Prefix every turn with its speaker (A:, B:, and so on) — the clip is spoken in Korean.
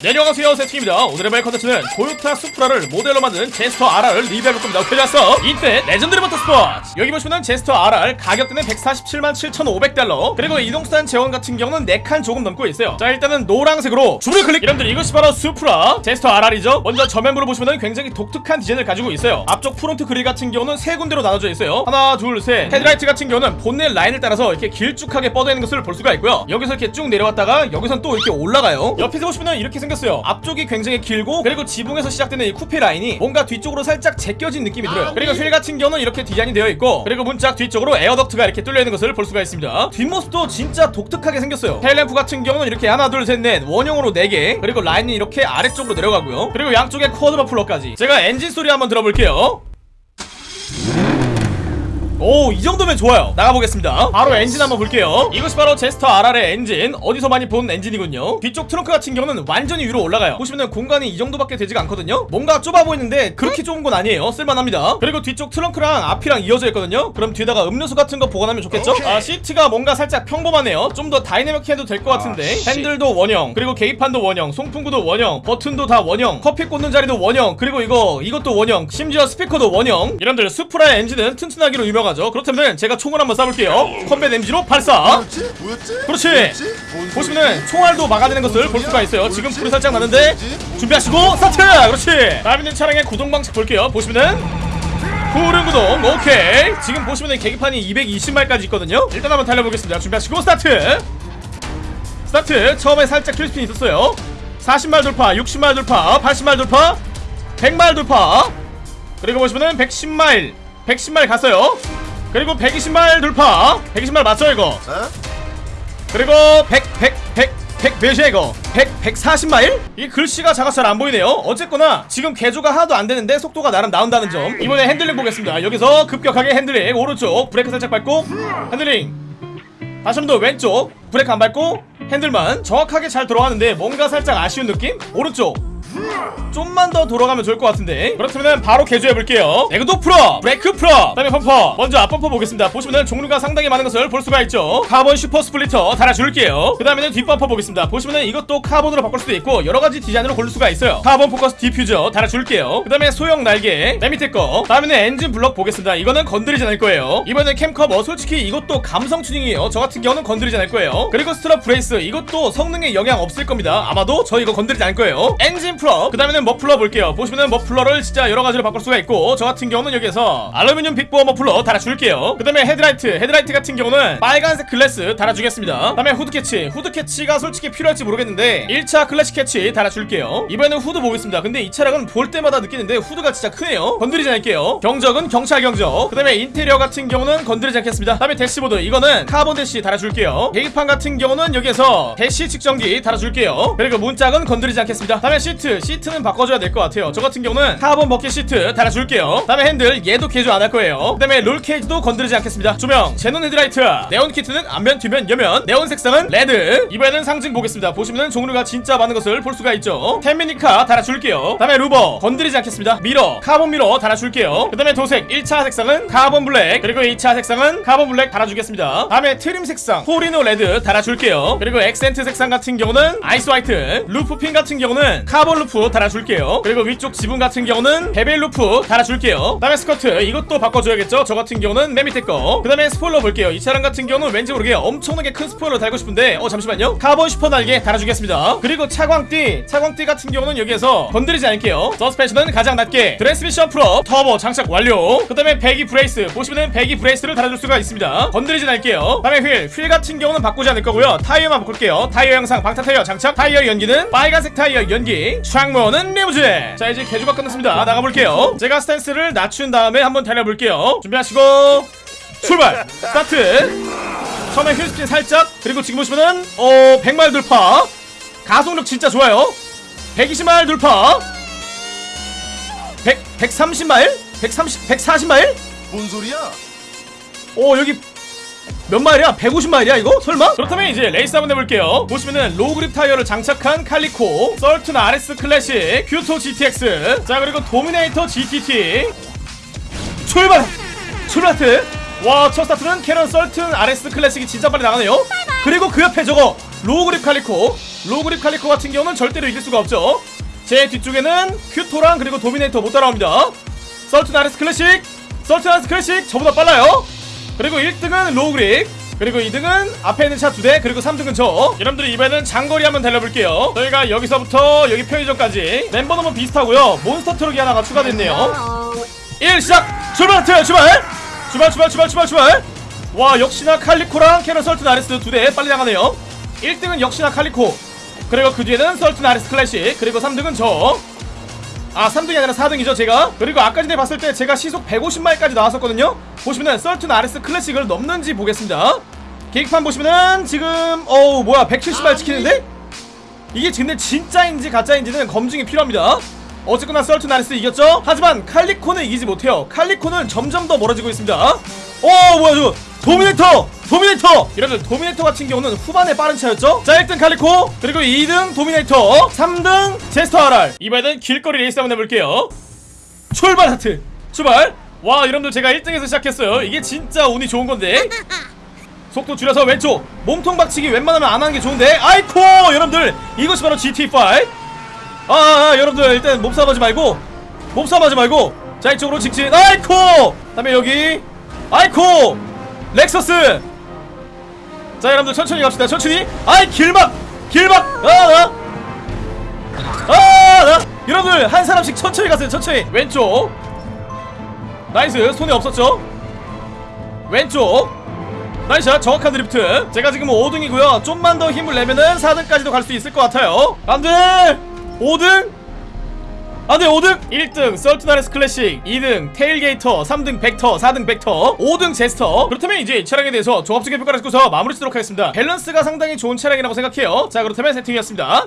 A: 네, 안녕하세요. 세팅입니다. 오늘의 말 컨텐츠는 토요타 수프라를 모델로 만든 Jester RR을 리뷰해볼 겁니다. 오케이 좋았어. 이때 Legendary Motorsport. 여기 보시면은 Jester RR 가격대는 147만 7,500달러. 그리고 이동수단 제원 같은 경우는 4칸 조금 넘고 있어요. 자 일단은 노란색으로 주문 클릭. 여러분들 이것이 바로 수프라 Jester RR이죠. 먼저 전면부를 보시면은 굉장히 독특한 디자인을 가지고 있어요. 앞쪽 front 그릴 같은 경우는 세 군데로 나눠져 있어요. 하나 둘셋. 헤드라이트 같은 경우는 본넷 라인을 따라서 이렇게 길쭉하게 뻗어 있는 것을 볼 수가 있고요. 여기서 이렇게 쭉 내려왔다가 여기선 또 이렇게 올라가요. 옆에서 보시면은 이렇게 생겼어요. 앞쪽이 굉장히 길고 그리고 지붕에서 시작되는 이 쿠페 라인이 뭔가 뒤쪽으로 살짝 제껴진 느낌이 들어요. 그리고 휠 같은 경우는 이렇게 디자인이 되어 있고 그리고 문짝 뒤쪽으로 air duct가 이렇게 뚫려 있는 것을 볼 수가 있습니다. 뒷모습도 진짜 독특하게 생겼어요. 테일램프 같은 경우는 이렇게 하나 둘 셋 넷 원형으로 4개 그리고 라인이 이렇게 아래쪽으로 내려가고요. 그리고 양쪽에 쿼드 머플러까지. 제가 엔진 소리 한번 들어볼게요 오, 이 정도면 좋아요. 나가보겠습니다. 바로 엔진 한번 볼게요. 이것이 바로 제스터 RR의 엔진. 어디서 많이 본 엔진이군요. 뒤쪽 트렁크 같은 경우는 완전히 위로 올라가요. 보시면 공간이 이 정도밖에 되지가 않거든요. 뭔가 좁아 보이는데 그렇게 좁은 건 아니에요. 쓸만합니다. 그리고 뒤쪽 트렁크랑 앞이랑 이어져 있거든요. 그럼 뒤에다가 음료수 같은 거 보관하면 좋겠죠? 아, 시트가 뭔가 살짝 평범하네요. 좀 더 다이내믹해도 될 것 같은데. 핸들도 원형, 그리고 계기판도 원형, 송풍구도 원형, 버튼도 다 원형, 커피 꽂는 자리도 원형, 그리고 이거 이것도 원형, 심지어 스피커도 원형. 여러분들 수프라의 엔진은 튼튼하기로 유명 하죠. 그렇다면 제가 총을 한번 쏴볼게요. 컴뱃 MG로 발사.
B: 뭐였지? 뭐였지?
A: 그렇지.
B: 뭐였지? 뭔
A: 보시면은? 총알도 막아내는 것을 뭔볼 수가 있어요. 지금? 불이 살짝 나는데? 준비하시고 스타트. 그렇지. 남 있는 차량의 구동 방식 볼게요. 보시면은 후륜 구동 오케이. 지금 보시면은 계기판이 220마일까지 있거든요. 일단 한번 달려보겠습니다. 준비하시고 스타트. 스타트. 처음에 살짝 wheel spin 있었어요. 40마일 돌파, 60마일 돌파, 80마일 돌파, 100마일 돌파. 그리고 보시면은 110마일, 110마일 갔어요. 그리고 120마일 돌파. 120마일 맞죠 이거?
B: 어?
A: 그리고 100, 100, 100, 100 몇이야 이거? 100, 140마일? 이 글씨가 작아서 잘 안 보이네요 어쨌거나 지금 개조가 하나도 안 되는데 속도가 나름 나온다는 점 이번에 핸들링 보겠습니다 여기서 급격하게 핸들링 오른쪽 브레이크 살짝 밟고 핸들링 다시 한 번 더 왼쪽 브레이크 안 밟고 핸들만 정확하게 잘 돌아가는데 뭔가 살짝 아쉬운 느낌? 오른쪽 좀만 더 돌아가면 좋을 것 같은데. 그렇다면 바로 개조해볼게요. 에그도 full up 브레이크 full up 그다음에 범퍼. 먼저 앞범퍼 보겠습니다. 보시면 종류가 상당히 많은 것을 볼 수가 있죠. 카본 슈퍼 splitter 달아줄게요. 그 다음에는 뒷범퍼 보겠습니다. 보시면 이것도 카본으로 바꿀 수도 있고 여러가지 디자인으로 고를 수가 있어요. 카본 포커스 디퓨저 달아줄게요. 그 다음에 소형 날개 맨 밑에 거. 다음에는 엔진 블럭 보겠습니다. 이거는 건드리지 않을 거예요. 이번엔 cam cover 솔직히 이것도 감성 튜닝이에요. 저 같은 경우는 건드리지 않을 거예요. 그리고 strut brace 이것도 성능에 영향 없을 겁니다. 아마도 저 이거 건드리지 않을 거예요. 엔진 full up. 그 다음에는 머플러 볼게요. 보시면은 머플러를 진짜 여러 가지로 바꿀 수가 있고 저 같은 경우는 여기에서 알루미늄 big bore 머플러 달아줄게요. 그 다음에 헤드라이트. 헤드라이트 같은 경우는 빨간색 글래스 달아주겠습니다. 그 다음에 후드 캐치. 후드 캐치가 솔직히 필요할지 모르겠는데 1차 클래식 캐치 달아줄게요. 이번에는 후드 보겠습니다. 근데 이 차량은 볼 때마다 느끼는데 후드가 진짜 크네요. 건드리지 않을게요. 경적은 경찰 경적. 그 다음에 인테리어 같은 경우는 건드리지 않겠습니다. 그 다음에 대시보드. 이거는 카본 대시 달아줄게요. 계기판 같은 경우는 여기에서 대시 측정기 달아줄게요. 그리고 문짝은 건드리지 않겠습니다. 그 다음에 시트 시트는 바꿔줘야 될 것 같아요. 저 같은 경우는 카본 bucket 시트 달아줄게요. 그 다음에 핸들 얘도 개조 안 할 거예요. 그 다음에 roll cage도 건드리지 않겠습니다. 조명 제논 헤드라이트. 네온 키트는 앞면 뒤면 옆면. 네온 색상은 레드. 이번에는 상징 보겠습니다. 보시면은 종류가 진짜 많은 것을 볼 수가 있죠. 텐미니카 달아줄게요. 그 다음에 루버 건드리지 않겠습니다. 미러 카본 미러 달아줄게요. 그 다음에 도색 1차 색상은 카본 블랙. 그리고 2차 색상은 카본 블랙 달아주겠습니다. 다음에 트림 색상 토리노 레드 달아줄게요. 그리고 액센트 색상 같은 경우는 아이스 화이트. roof fin 같은 경우는 카본 roof 달아줄게요. 그리고 위쪽 지붕 같은 경우는 bevel roof 달아줄게요. 그 다음에 스커트 이것도 바꿔줘야겠죠? 저 같은 경우는 맨 밑에 거그 다음에 스포일러 볼게요. 이 차량 같은 경우는 왠지 모르게 엄청나게 큰 스포일러 달고 싶은데 어 잠시만요. 카본 슈퍼 날개 달아주겠습니다. 그리고 차광띠 차광띠 같은 경우는 여기에서 건드리지 않을게요. 서스펜션은 가장 낮게 트랜스미션 프로 터보 장착 완료. 그 다음에 배기 brace 보시면은 배기 brace를 달아줄 수가 있습니다. 건드리진 않을게요. 그 다음에 휠 휠 같은 경우는 바꾸지 않을 거고요. 타이어만 바꿀게요. 타이어 향상 방탄 타이어 장착 타이어 연기는 빨간색 타이어 연기 창문은 리무진. 자 이제 개조가 끝났습니다. 나가볼게요. 제가 stance를 낮춘 다음에 한번 달려볼게요. 준비하시고 출발! 스타트! 처음에 wheel spin 살짝 그리고 지금 보시면은 어 100마일 돌파. 가속력 진짜 좋아요. 120마일 돌파. 100 130마일? 130 140마일?
B: 뭔 소리야?
A: 오 여기 몇 마일이야? 150마일이야 이거? 설마? 그렇다면 이제 레이스 한번 해볼게요. 보시면은 low grip 타이어를 장착한 칼리코 설튼 RS 클래식 큐토 GTX 자 그리고 도미네이터 GTT 출발! 출발트! 와 첫 스타트는 캐논 설튼 RS 클래식이 진짜 빨리 나가네요. 그리고 그 옆에 저거 low grip 칼리코. low grip 칼리코 같은 경우는 절대로 이길 수가 없죠. 제 뒤쪽에는 큐토랑 그리고 도미네이터 못 따라옵니다. 설튼 RS 클래식! 설튼 RS 클래식! 저보다 빨라요 그리고 1등은 low grip 그리고 2등은 앞에 있는 차두대 그리고 3등은 저. 여러분들 이번에는 장거리 한번 달려볼게요. 저희가 여기서부터 여기 편의점까지 멤버 너무 비슷하고요. 몬스터 트럭이 하나가 추가됐네요. 1 시작! 출발 출발 출발! 출발 출발 출발 출발 와 역시나 칼리코랑 캐런 설튼 아레스 두대 빨리 나가네요. 1등은 역시나 칼리코. 그리고 그 뒤에는 설튼 아레스 클래식 그리고 3등은 저 아 3등이 아니라 4등이죠 제가. 그리고 아까 전에 봤을 때 제가 시속 150마일까지 나왔었거든요. 보시면은 썰툰 아레스 클래식을 넘는지 보겠습니다. 계획판 보시면은 지금 어우 뭐야 170마일 찍히는데? 이게 근데 진짜인지 가짜인지는 검증이 필요합니다. 어쨌거나 설튼 RS 이겼죠? 하지만 칼리코는 이기지 못해요. 칼리코는 점점 더 멀어지고 있습니다. 어 뭐야 저 도미네이터! 도미네이터! 여러분들 도미네이터 같은 경우는 후반에 빠른 차였죠? 자 1등 칼리코 그리고 2등 도미네이터 3등 제스터 RR 이번에는 길거리 레이스 한번 해볼게요. 출발 하트! 출발! 와 여러분들 제가 1등에서 시작했어요. 이게 진짜 운이 좋은 건데. 속도 줄여서 왼쪽. 몸통 박치기 웬만하면 안 하는 게 좋은데. 아이코! 여러분들 이것이 바로 GTA5 아, 아, 아 여러분들 일단 몸싸움 하지 말고 몸싸움 하지 말고. 자 이쪽으로 직진. 아이코! 다음에 여기. 아이코 렉서스! 자 여러분들 천천히 갑시다. 천천히. 아이 길막! 길막! 아나 아나 여러분들 한 사람씩 천천히 가세요. 천천히. 왼쪽. 나이스. 손해 없었죠? 왼쪽. nice. 정확한 드리프트. 제가 지금 5등이고요. 좀만 더 힘을 내면은 4등까지도 갈 수 있을 것 같아요. 안돼 5등 안돼 5등. 1등 Sultan RS Classic. 2등 Tailgater. 3등 Vectre. 4등 Vectre. 5등 Jester. 그렇다면 이제 이 차량에 대해서 종합적인 평가를 해서 마무리 짓도록 하겠습니다. 밸런스가 상당히 좋은 차량이라고 생각해요. 자 그렇다면 세팅이었습니다